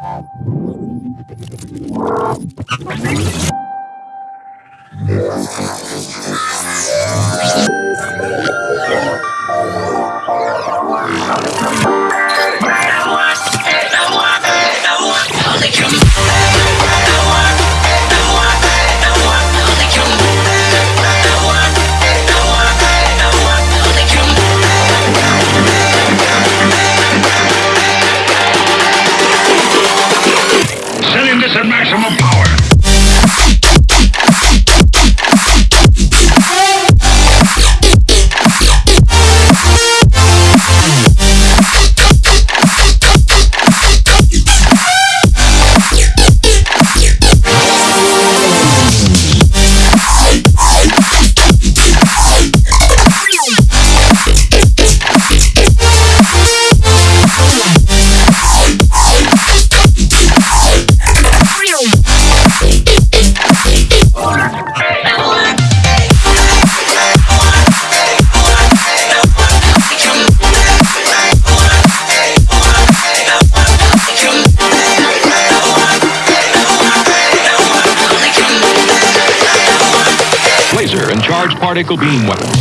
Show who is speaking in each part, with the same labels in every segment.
Speaker 1: Setting
Speaker 2: large particle beam weapons.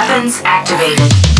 Speaker 3: Weapons activated.